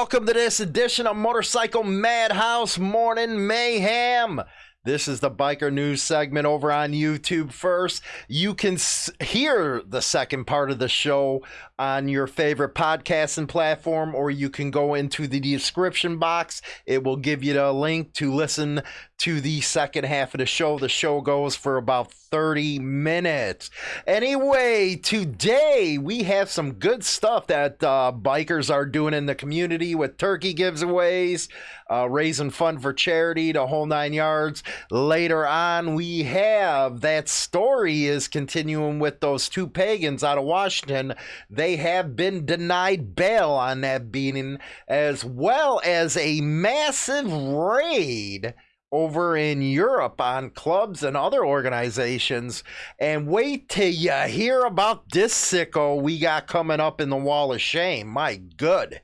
Welcome to this edition of Motorcycle Madhouse Morning Mayhem. This is the biker news segment over on YouTube first. You can hear the second part of the show on your favorite podcasting platform, or you can go into the description box. It will give you the link to listen to the second half of the show. The show goes for about 30 minutes. Anyway, today we have some good stuff that uh, bikers are doing in the community with turkey giveaways, uh, raising fund for charity, the whole nine yards. Later on, we have that story is continuing with those two pagans out of Washington. They have been denied bail on that beating, as well as a massive raid over in Europe on clubs and other organizations. And wait till you hear about this sicko we got coming up in the wall of shame. My good.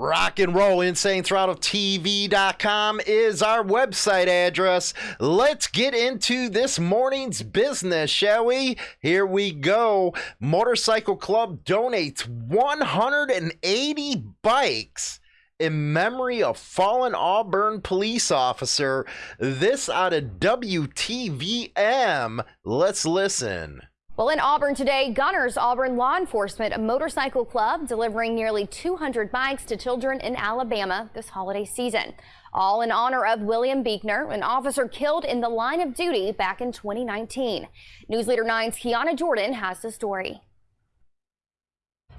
Rock and roll insane throttle TV.com is our website address. Let's get into this morning's business, shall we? Here we go. Motorcycle Club donates 180 bikes in memory of fallen Auburn police officer. This out of WTVM. Let's listen. Well, in Auburn today, Gunners Auburn Law Enforcement, a motorcycle club delivering nearly 200 bikes to children in Alabama this holiday season. All in honor of William Buechner, an officer killed in the line of duty back in 2019. News Leader 9's Kiana Jordan has the story.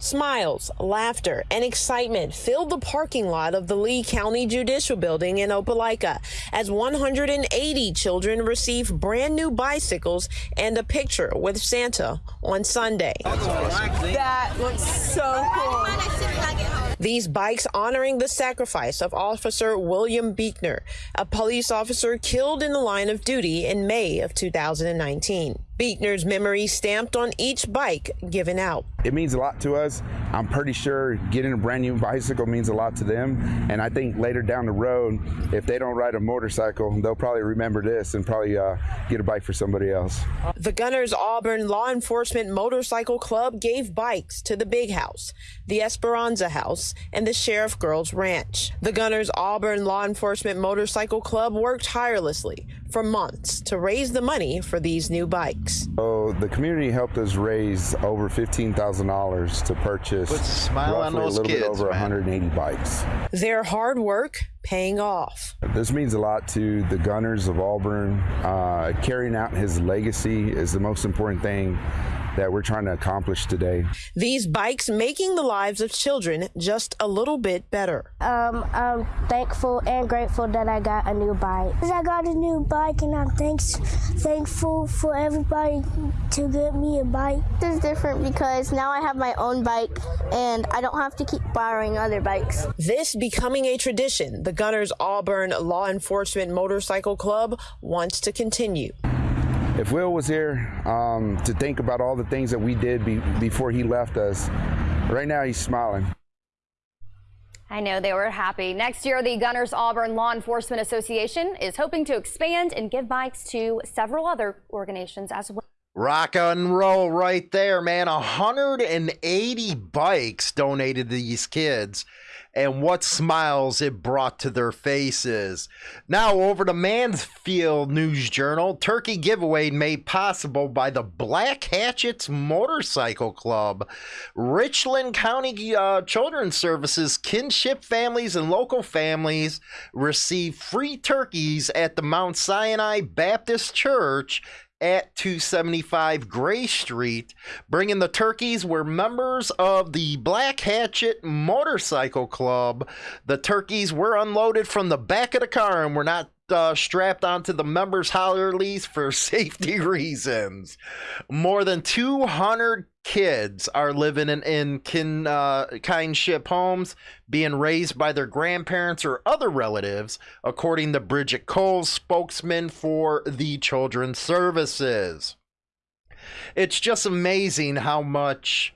Smiles, laughter, and excitement filled the parking lot of the Lee County Judicial Building in Opelika as 180 children received brand new bicycles and a picture with Santa on Sunday. That looks so cool. These bikes honoring the sacrifice of Officer William Buechner, a police officer killed in the line of duty in May of 2019. Buechner's memory stamped on each bike given out. It means a lot to us. I'm pretty sure getting a brand new bicycle means a lot to them. And I think later down the road, if they don't ride a motorcycle, they'll probably remember this and probably uh, get a bike for somebody else. The Gunners Auburn Law Enforcement Motorcycle Club gave bikes to the Big House, the Esperanza House, and the Sheriff Girls Ranch. The Gunners Auburn Law Enforcement Motorcycle Club worked tirelessly for months to raise the money for these new bikes. So the community helped us raise over $15,000 to purchase a smile on roughly those a little kids, bit over man. 180 bikes. Their hard work paying off. This means a lot to the Gunners of Auburn. Uh, carrying out his legacy is the most important thing that we're trying to accomplish today. These bikes making the lives of children just a little bit better. Um, I'm thankful and grateful that I got a new bike. I got a new bike and I'm thanks, thankful for everybody to get me a bike. This is different because now I have my own bike and I don't have to keep borrowing other bikes. This becoming a tradition, the Gunners Auburn Law Enforcement Motorcycle Club wants to continue. If Will was here um, to think about all the things that we did be, before he left us, right now he's smiling. I know they were happy. Next year, the Gunners Auburn Law Enforcement Association is hoping to expand and give bikes to several other organizations as well. Rock and roll right there, man. 180 bikes donated to these kids, and what smiles it brought to their faces. Now, over to Mansfield News Journal Turkey giveaway made possible by the Black Hatchets Motorcycle Club. Richland County uh, Children's Services, kinship families, and local families receive free turkeys at the Mount Sinai Baptist Church at 275 Gray Street. Bringing the turkeys were members of the Black Hatchet Motorcycle Club. The turkeys were unloaded from the back of the car and were not uh, strapped onto the members' hollerlies for safety reasons. More than 200 kids are living in, in kin, uh, kindship homes, being raised by their grandparents or other relatives, according to Bridget Cole, spokesman for the Children's Services. It's just amazing how much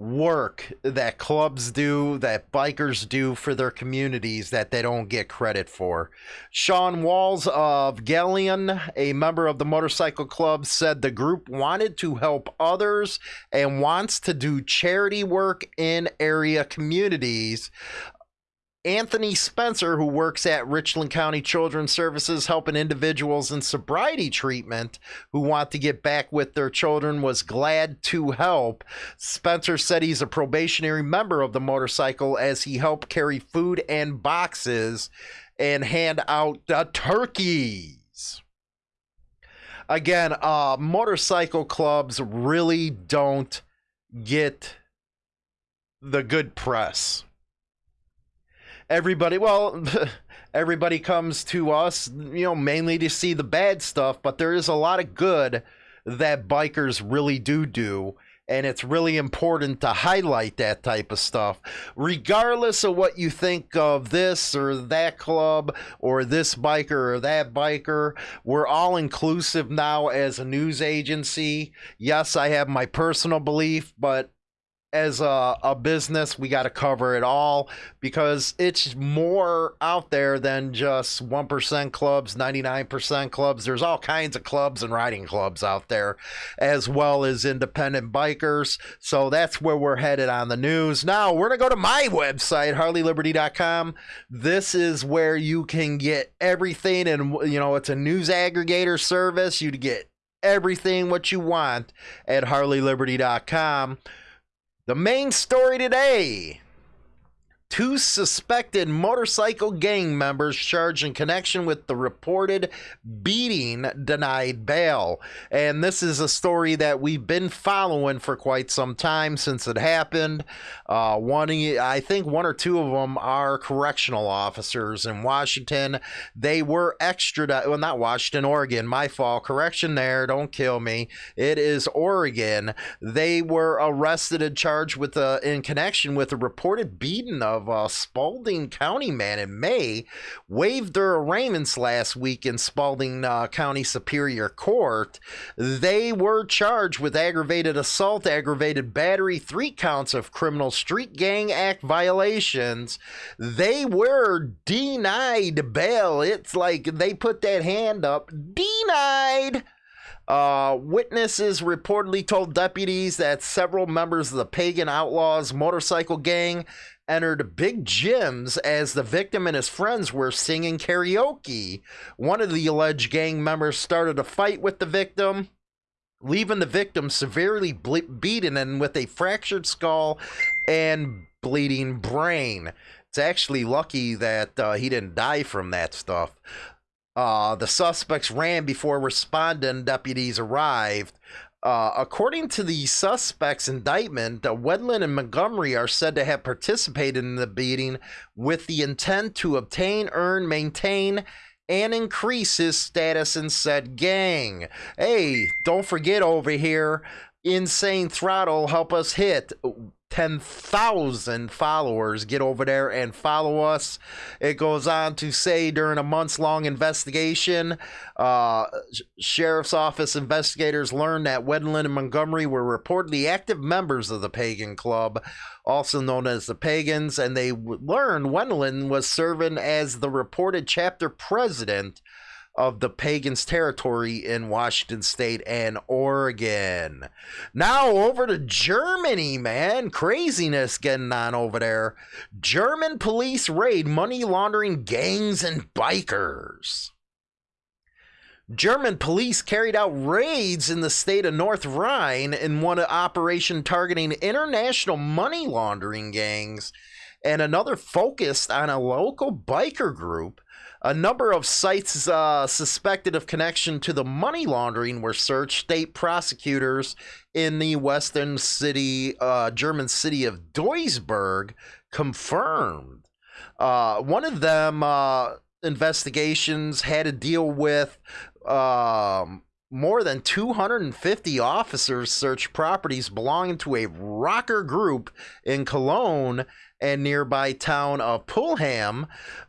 work that clubs do, that bikers do for their communities that they don't get credit for. Sean Walls of Galion, a member of the motorcycle club, said the group wanted to help others and wants to do charity work in area communities. Anthony Spencer, who works at Richland County Children's Services helping individuals in sobriety treatment who want to get back with their children, was glad to help. Spencer said he's a probationary member of the motorcycle as he helped carry food and boxes and hand out the turkeys. Again, uh, motorcycle clubs really don't get the good press everybody well everybody comes to us you know mainly to see the bad stuff but there is a lot of good that bikers really do do and it's really important to highlight that type of stuff. Regardless of what you think of this or that club or this biker or that biker we're all inclusive now as a news agency. Yes i have my personal belief but as a, a business, we got to cover it all because it's more out there than just 1% clubs, 99% clubs. There's all kinds of clubs and riding clubs out there, as well as independent bikers. So that's where we're headed on the news. Now, we're going to go to my website, harleyliberty.com. This is where you can get everything, and, you know, it's a news aggregator service. You get everything what you want at harleyliberty.com. The main story today Two suspected motorcycle gang members charged in connection with the reported beating denied bail. And this is a story that we've been following for quite some time since it happened. Uh, one, I think one or two of them are correctional officers in Washington. They were extradited, well, not Washington, Oregon. My fault. Correction there. Don't kill me. It is Oregon. They were arrested and charged with, uh, in connection with a reported beating of of uh, Spalding County man in May waived their arraignments last week in Spalding uh, County Superior Court. They were charged with aggravated assault, aggravated battery, three counts of criminal street gang act violations. They were denied bail. It's like they put that hand up, denied. Uh, witnesses reportedly told deputies that several members of the Pagan Outlaws motorcycle gang entered Big Jim's as the victim and his friends were singing karaoke. One of the alleged gang members started a fight with the victim, leaving the victim severely ble- beaten and with a fractured skull and bleeding brain. It's actually lucky that uh, he didn't die from that stuff. Uh, the suspects ran before responding deputies arrived. Uh, according to the suspect's indictment, uh, Wedlin and Montgomery are said to have participated in the beating with the intent to obtain, earn, maintain, and increase his status in said gang. Hey, don't forget over here, Insane Throttle help us hit 10,000 followers. Get over there and follow us. It goes on to say during a months long investigation, uh, Sheriff's Office investigators learned that Wedlin and Montgomery were reportedly active members of the Pagan Club, also known as the Pagans, and they learned Wedlin was serving as the reported chapter president of the pagans territory in Washington state and Oregon. Now over to Germany, man. Craziness getting on over there. German police raid money laundering gangs and bikers. German police carried out raids in the state of North Rhine in one operation targeting international money laundering gangs and another focused on a local biker group a number of sites uh, suspected of connection to the money laundering were searched. State prosecutors in the western city, uh, German city of Duisburg, confirmed. Uh, one of them uh, investigations had to deal with um, more than 250 officers searched properties belonging to a rocker group in Cologne and nearby town of Pulheim.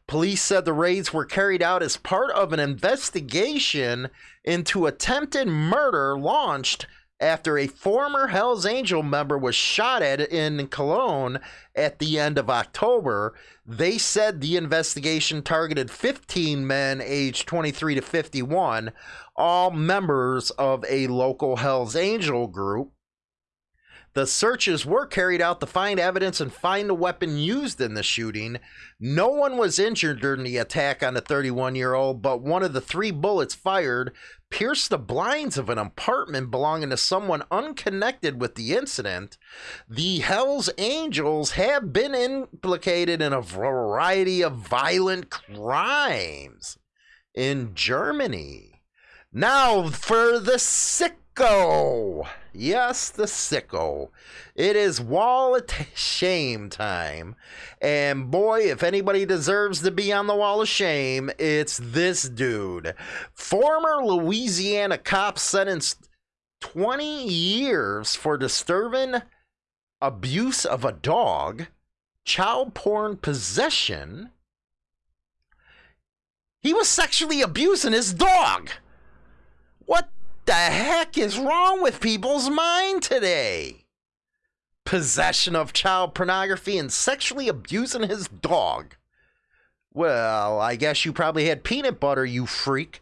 Police said the raids were carried out as part of an investigation into attempted murder launched after a former Hells Angel member was shot at in Cologne at the end of October. They said the investigation targeted 15 men aged 23 to 51, all members of a local Hells Angel group. The searches were carried out to find evidence and find the weapon used in the shooting. No one was injured during the attack on the 31 year old, but one of the three bullets fired pierced the blinds of an apartment belonging to someone unconnected with the incident. The Hells Angels have been implicated in a variety of violent crimes in Germany. Now for the sick sicko. Yes, the sicko. It is wall of shame time. And boy, if anybody deserves to be on the wall of shame, it's this dude. Former Louisiana cop sentenced 20 years for disturbing abuse of a dog, child porn possession. He was sexually abusing his dog. What the heck is wrong with people's mind today? Possession of child pornography and sexually abusing his dog. Well, I guess you probably had peanut butter, you freak.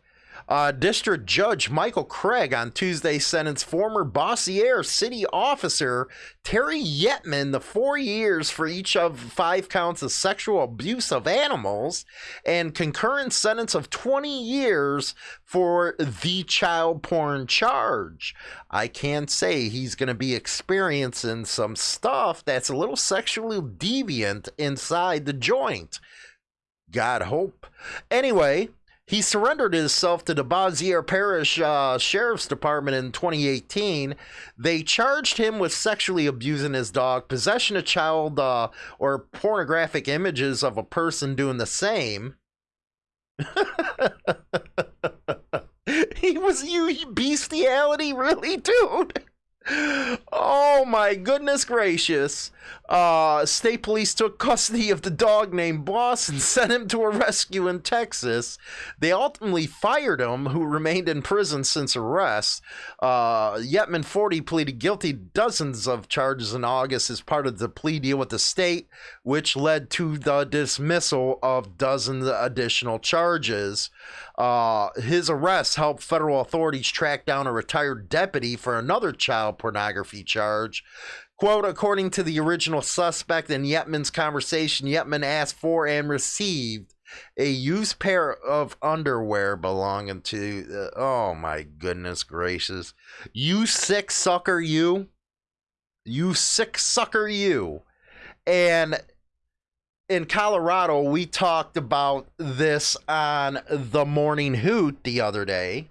Uh, District Judge Michael Craig on Tuesday sentenced former Bossier city officer Terry Yetman to four years for each of five counts of sexual abuse of animals and concurrent sentence of 20 years for the child porn charge. I can say he's going to be experiencing some stuff that's a little sexually deviant inside the joint. God hope. Anyway, he surrendered himself to the Bossier Parish uh, Sheriff's Department in 2018. They charged him with sexually abusing his dog, possession of child uh, or pornographic images of a person doing the same. he was you bestiality, really, dude. Oh my goodness gracious. Uh, state police took custody of the dog named Boss and sent him to a rescue in Texas. They ultimately fired him, who remained in prison since arrest. Uh, Yetman 40 pleaded guilty dozens of charges in August as part of the plea deal with the state, which led to the dismissal of dozens of additional charges. Uh, his arrest helped federal authorities track down a retired deputy for another child pornography charge. Quote, according to the original suspect in Yetman's conversation, Yetman asked for and received a used pair of underwear belonging to, uh, oh my goodness gracious. You sick sucker, you. You sick sucker, you. And in Colorado, we talked about this on the Morning Hoot the other day.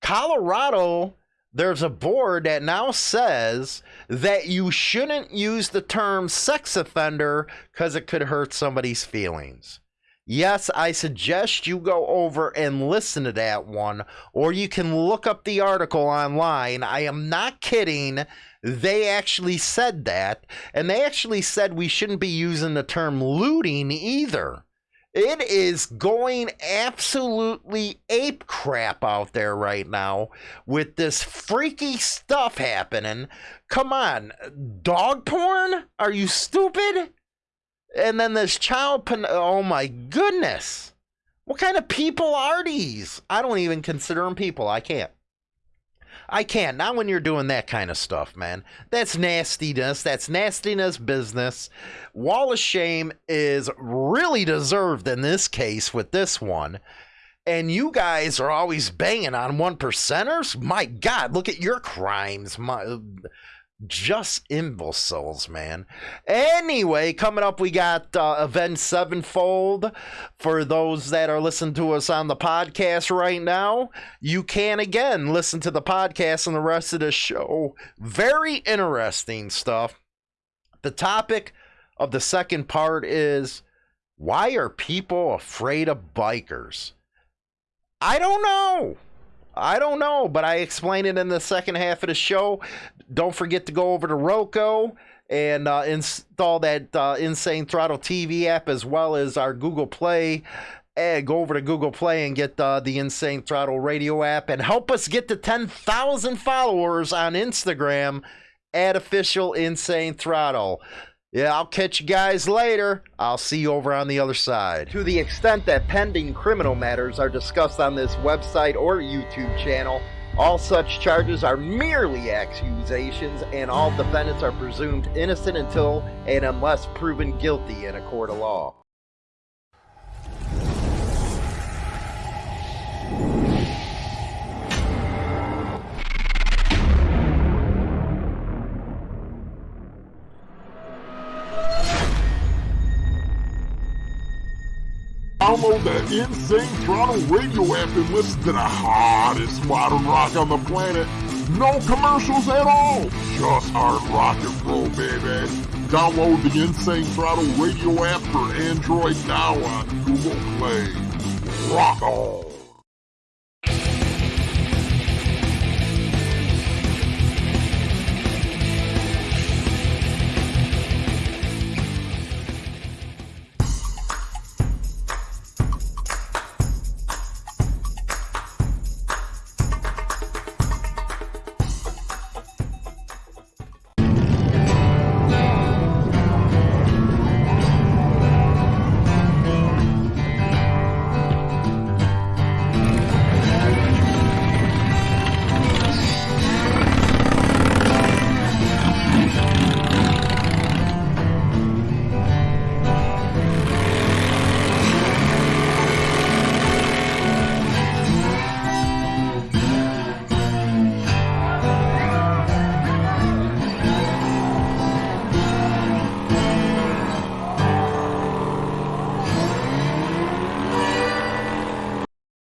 Colorado there's a board that now says that you shouldn't use the term sex offender because it could hurt somebody's feelings. Yes, I suggest you go over and listen to that one, or you can look up the article online. I am not kidding. They actually said that, and they actually said we shouldn't be using the term looting either. It is going absolutely ape crap out there right now with this freaky stuff happening. Come on, dog porn? Are you stupid? And then this child porn. Oh my goodness. What kind of people are these? I don't even consider them people. I can't. I can't. Not when you're doing that kind of stuff, man. That's nastiness. That's nastiness business. Wall of Shame is really deserved in this case with this one. And you guys are always banging on one percenters. My God, look at your crimes. My just imbeciles, man. Anyway, coming up, we got uh, Sevenfold. For those that are listening to us on the podcast right now, you can again listen to the podcast and the rest of the show. Very interesting stuff. The topic of the second part is why are people afraid of bikers? I don't know. I don't know, but I explain it in the second half of the show. Don't forget to go over to Roku and uh, install that uh, Insane Throttle TV app as well as our Google Play eh, go over to Google Play and get uh, the Insane Throttle Radio app and help us get to 10,000 followers on Instagram at official Insane Throttle. Yeah, I'll catch you guys later. I'll see you over on the other side. To the extent that pending criminal matters are discussed on this website or YouTube channel, all such charges are merely accusations, and all defendants are presumed innocent until and unless proven guilty in a court of law. Download the Insane Throttle radio app and listen to the hottest modern rock on the planet. No commercials at all. Just hard rock and roll, baby. Download the Insane Throttle radio app for Android now on Google Play. Rock on.